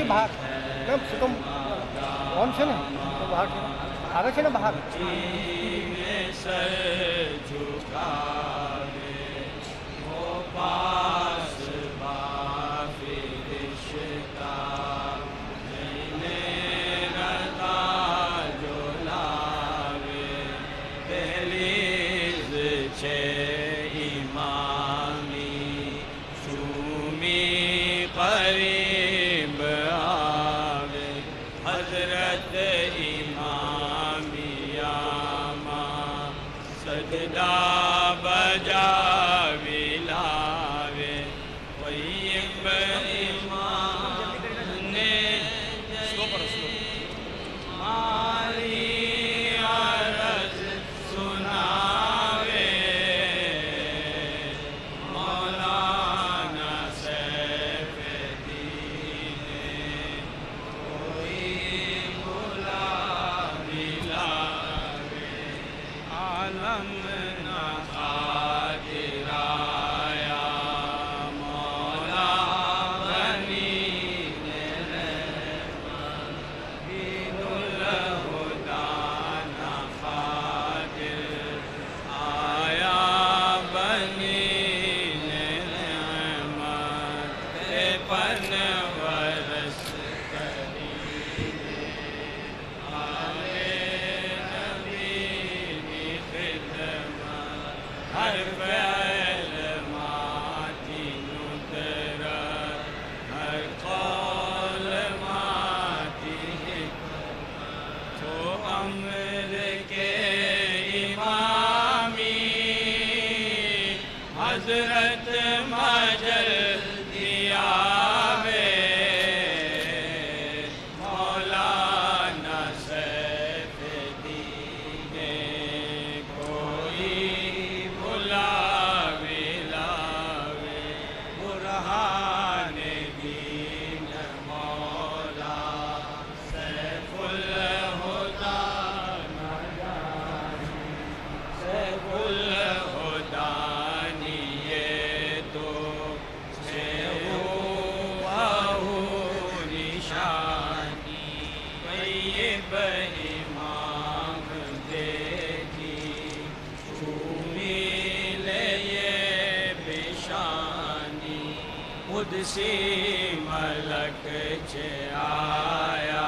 आरक्षी भाग से कम कौन से ना? तो भाग आरक्षी ना भाग सजदा बजा। कुदसी मलक जे आया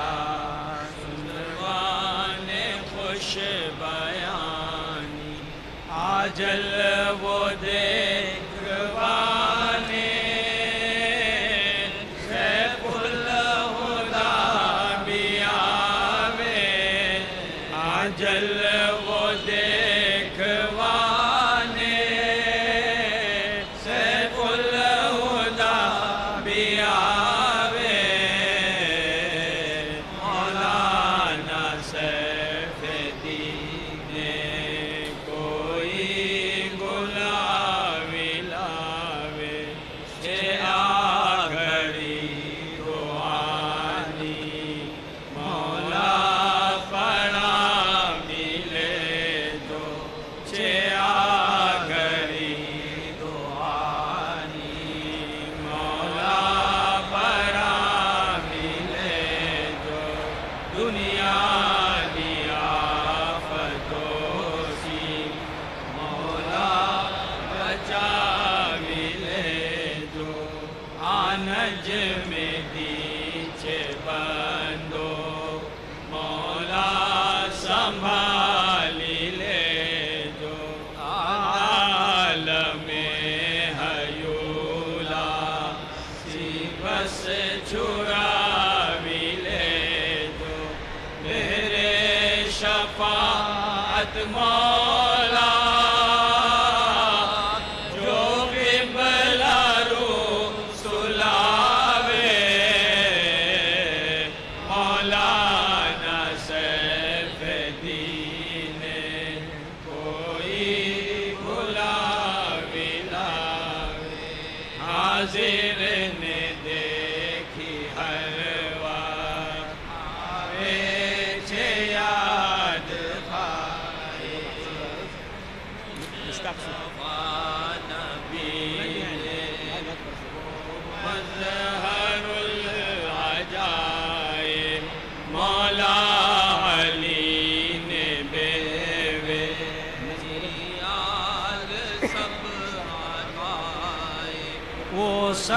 सुनवान खुश बयानी आजल वो दे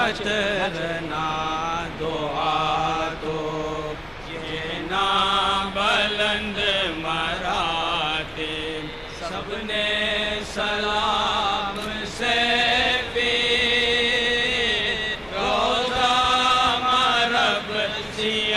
सतर ना दुआ दो ये ना बुलंद मराते सबने सलाम से पी रोजा मरब सियावे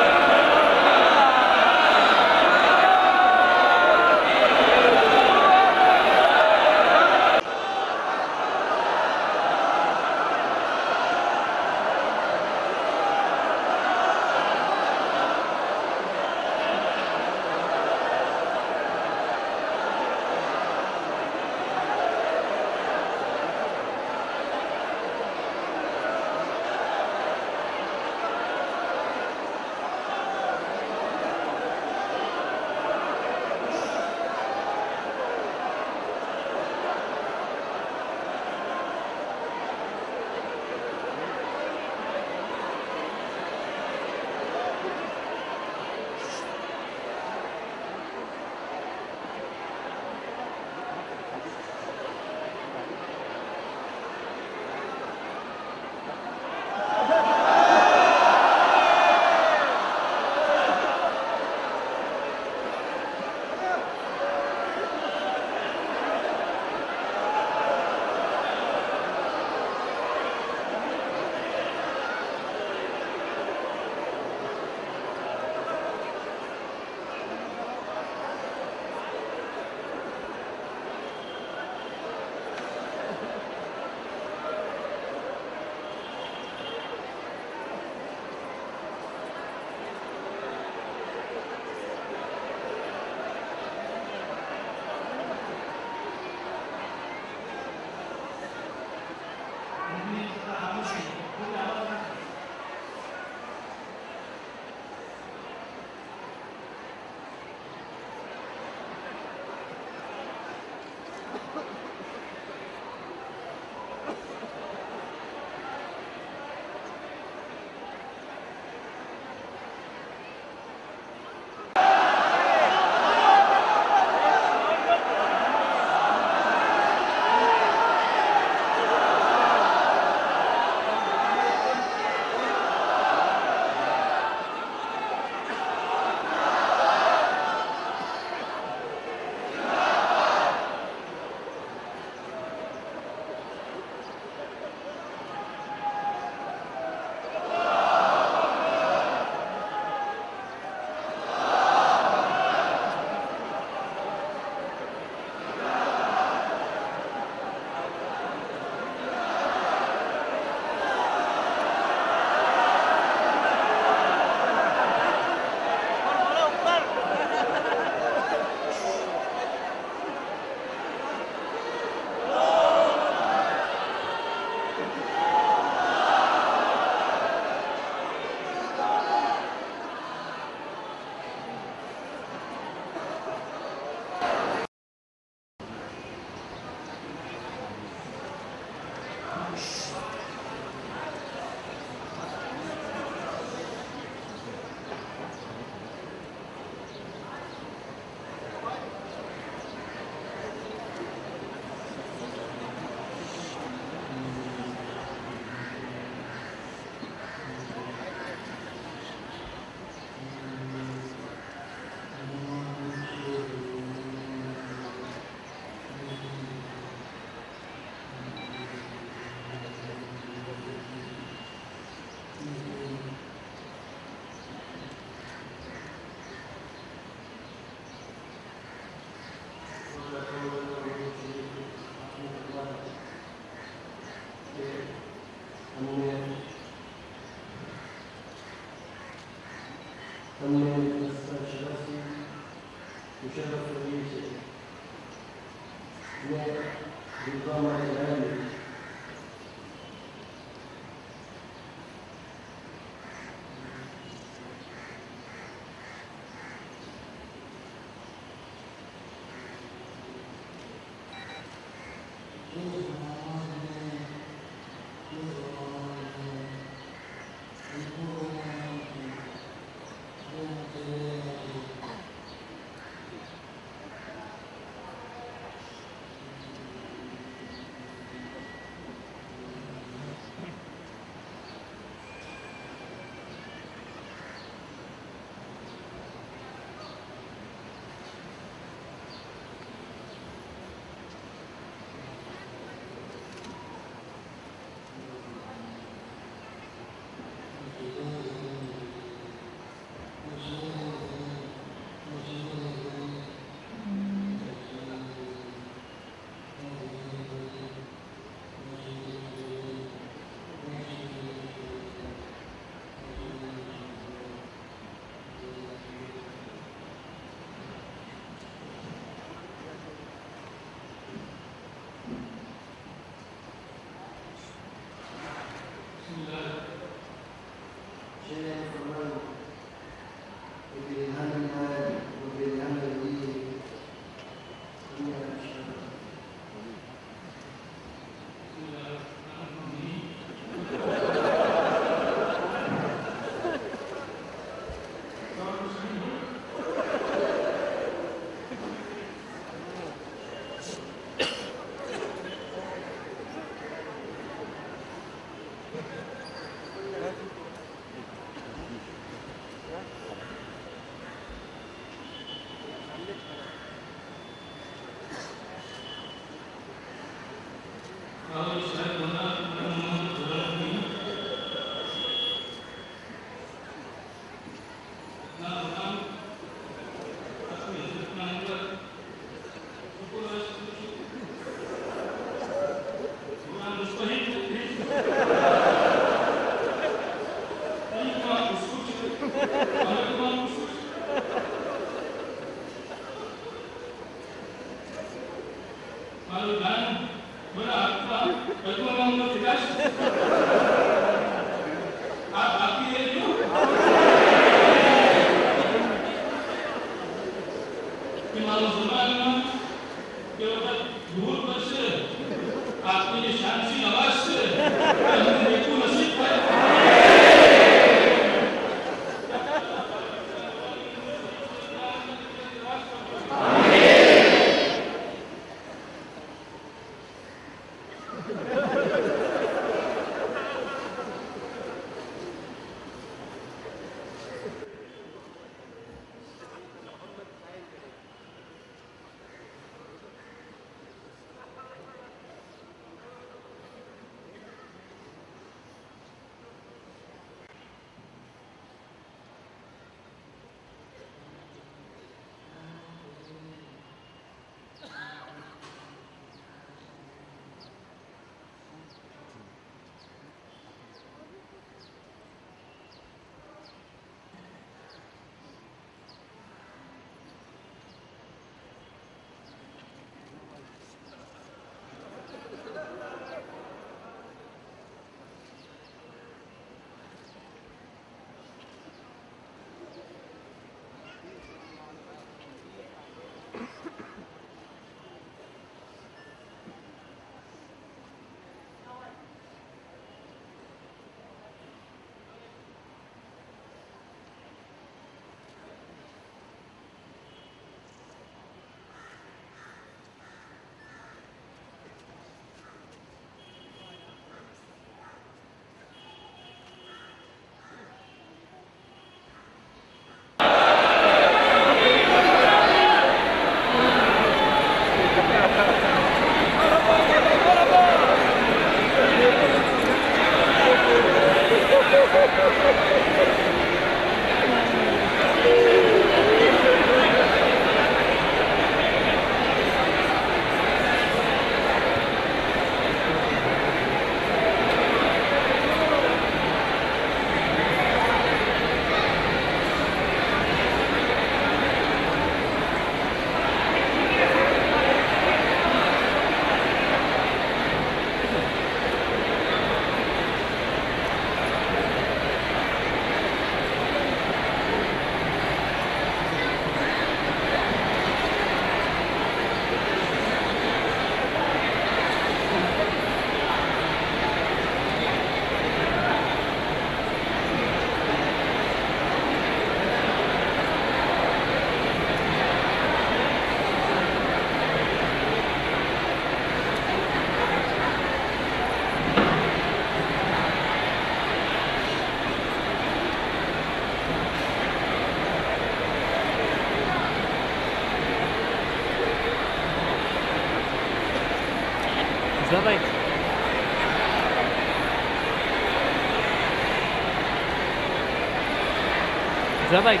Давай,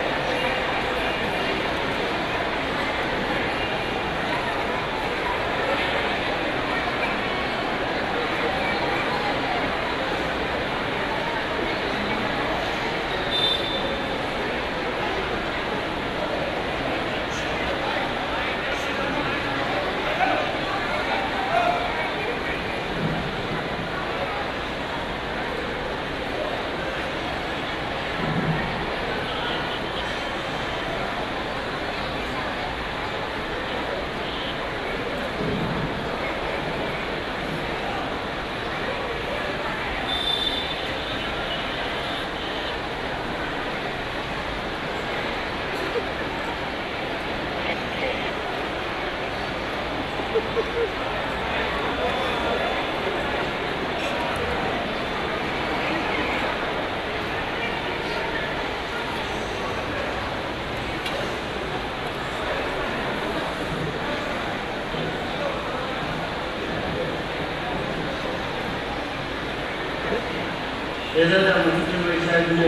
भाई એના મુખ્યમંત્રી સાહેબને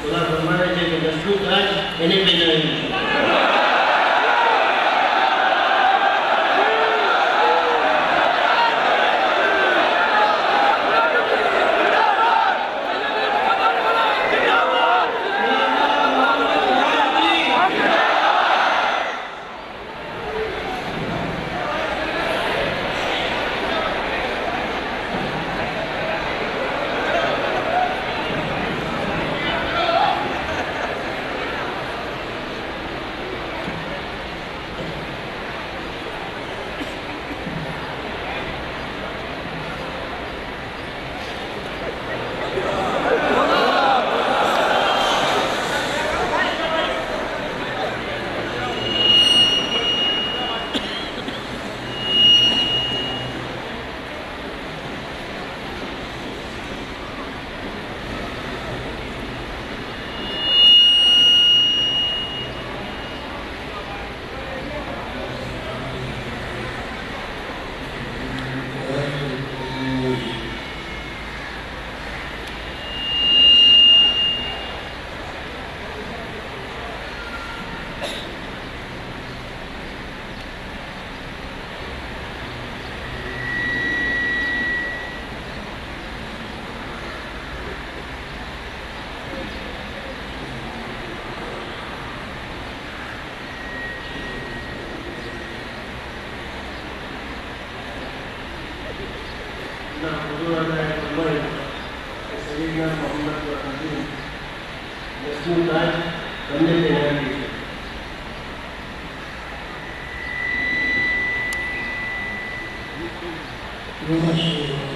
બધા પ્રમાણે છે કે દસમું કાજ એને પહેલાવી ના You.